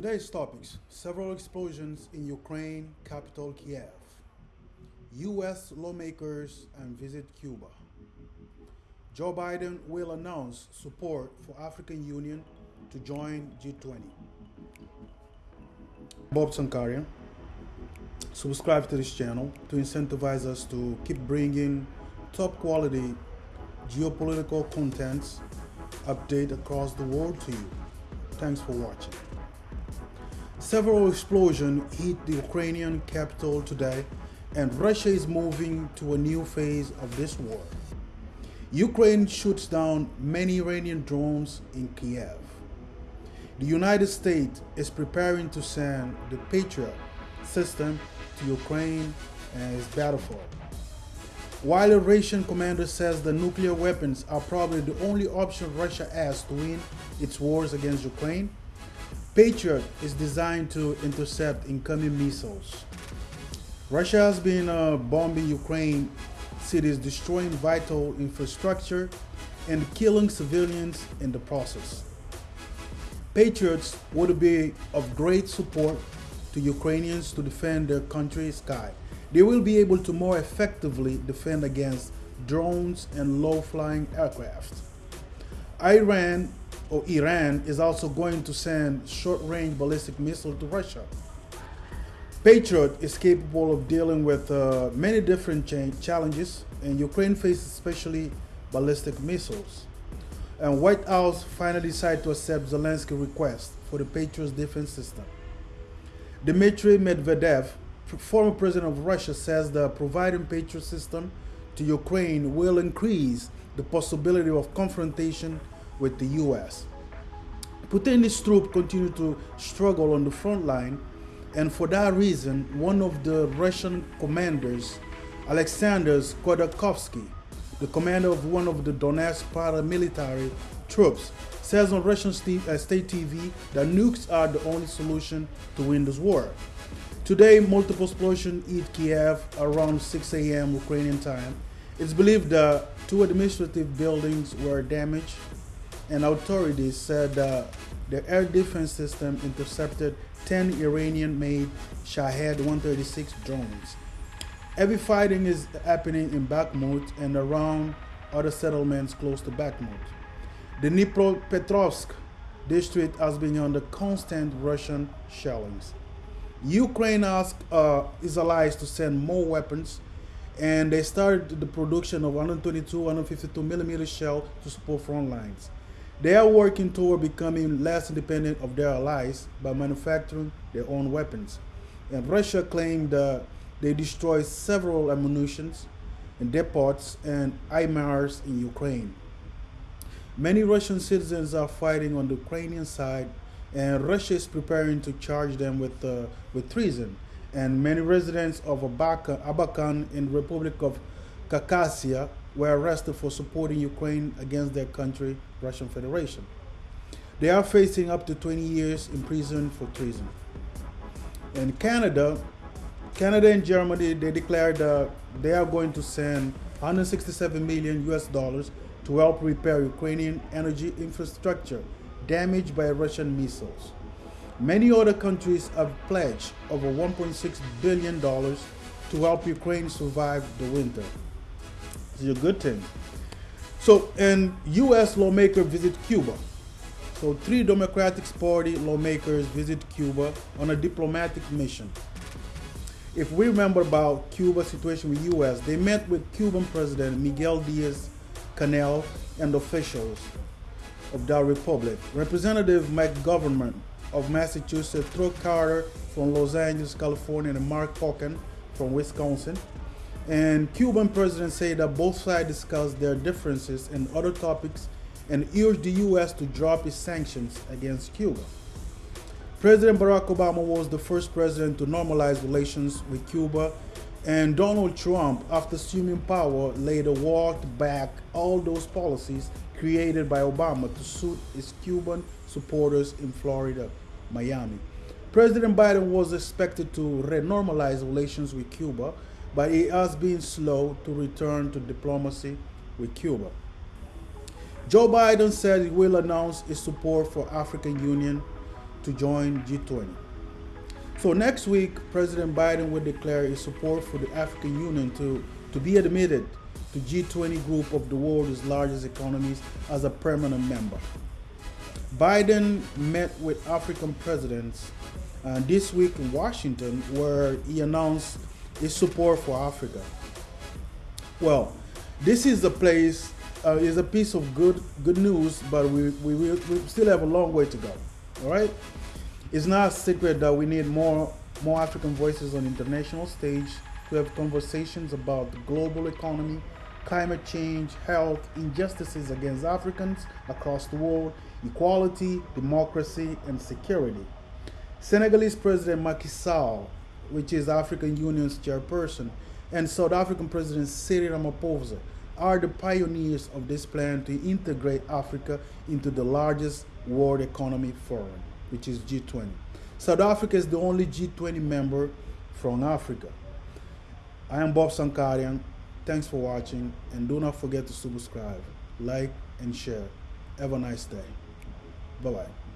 Today's topics several explosions in Ukraine, capital Kiev. US lawmakers and visit Cuba. Joe Biden will announce support for African Union to join G20. Bob Sankarian. Subscribe to this channel to incentivize us to keep bringing top quality geopolitical contents update across the world to you. Thanks for watching. Several explosions hit the Ukrainian capital today and Russia is moving to a new phase of this war. Ukraine shoots down many Iranian drones in Kiev. The United States is preparing to send the Patriot system to Ukraine as battlefield. While a Russian commander says the nuclear weapons are probably the only option Russia has to win its wars against Ukraine, Patriot is designed to intercept incoming missiles. Russia has been uh, bombing Ukraine cities, destroying vital infrastructure and killing civilians in the process. Patriots would be of great support to Ukrainians to defend their country's sky. They will be able to more effectively defend against drones and low-flying aircraft. Iran or Iran is also going to send short-range ballistic missile to Russia. Patriot is capable of dealing with uh, many different challenges, and Ukraine faces especially ballistic missiles. And White House finally decided to accept Zelensky's request for the Patriot's defense system. Dmitry Medvedev, former president of Russia, says that providing Patriot system to Ukraine will increase the possibility of confrontation with the U.S. Putin's troops continue to struggle on the front line, and for that reason, one of the Russian commanders, Alexander Khodakovsky, the commander of one of the Donetsk paramilitary troops, says on Russian uh, state TV that nukes are the only solution to win this war. Today, multiple explosions hit Kiev around 6 a.m. Ukrainian time. It's believed that two administrative buildings were damaged and authorities said uh, the air defense system intercepted 10 Iranian-made Shahed-136 drones. Heavy fighting is happening in Bakhmut and around other settlements close to Bakhmut. The Dnipropetrovsk district has been under constant Russian shellings. Ukraine asked uh, its allies to send more weapons and they started the production of 122, 152 millimeter shell to support front lines. They are working toward becoming less independent of their allies by manufacturing their own weapons. And Russia claimed that they destroyed several ammunitions and depots and HIMARS in Ukraine. Many Russian citizens are fighting on the Ukrainian side, and Russia is preparing to charge them with, uh, with treason. And many residents of Abakan in the Republic of Khakassia were arrested for supporting Ukraine against their country, Russian Federation. They are facing up to 20 years in prison for treason. In Canada, Canada and Germany, they declared that they are going to send 167 million US dollars to help repair Ukrainian energy infrastructure damaged by Russian missiles. Many other countries have pledged over $1.6 billion to help Ukraine survive the winter. It's a good thing. So, and U.S. lawmaker visit Cuba. So, three Democratic Party lawmakers visit Cuba on a diplomatic mission. If we remember about Cuba situation with U.S., they met with Cuban President Miguel Diaz-Canel and officials of that republic. Representative McGovern of Massachusetts, Troy Carter from Los Angeles, California, and Mark Pocan from Wisconsin. And Cuban president said that both sides discussed their differences in other topics and urged the U.S. to drop its sanctions against Cuba. President Barack Obama was the first president to normalize relations with Cuba, and Donald Trump, after assuming power, later walked back all those policies created by Obama to suit his Cuban supporters in Florida, Miami. President Biden was expected to renormalize relations with Cuba, but he has been slow to return to diplomacy with Cuba. Joe Biden said he will announce his support for African Union to to join G20. So next week, President Biden will declare his support for the African Union to, to be admitted to G20 group of the world's largest economies as a permanent member. Biden met with African presidents uh, this week in Washington where he announced his support for Africa. Well, this is a place, uh, is a piece of good good news, but we, we, we still have a long way to go. All right? It's not a secret that we need more more African voices on international stage to have conversations about the global economy, climate change, health, injustices against Africans across the world, equality, democracy, and security. Senegalese President Macky Sall, which is African Union's chairperson, and South African President Cyril Ramaphosa are the pioneers of this plan to integrate Africa into the largest world economy forum, which is G20. South Africa is the only G20 member from Africa. I am Bob Sankarian. Thanks for watching and do not forget to subscribe, like, and share. Have a nice day. Bye bye.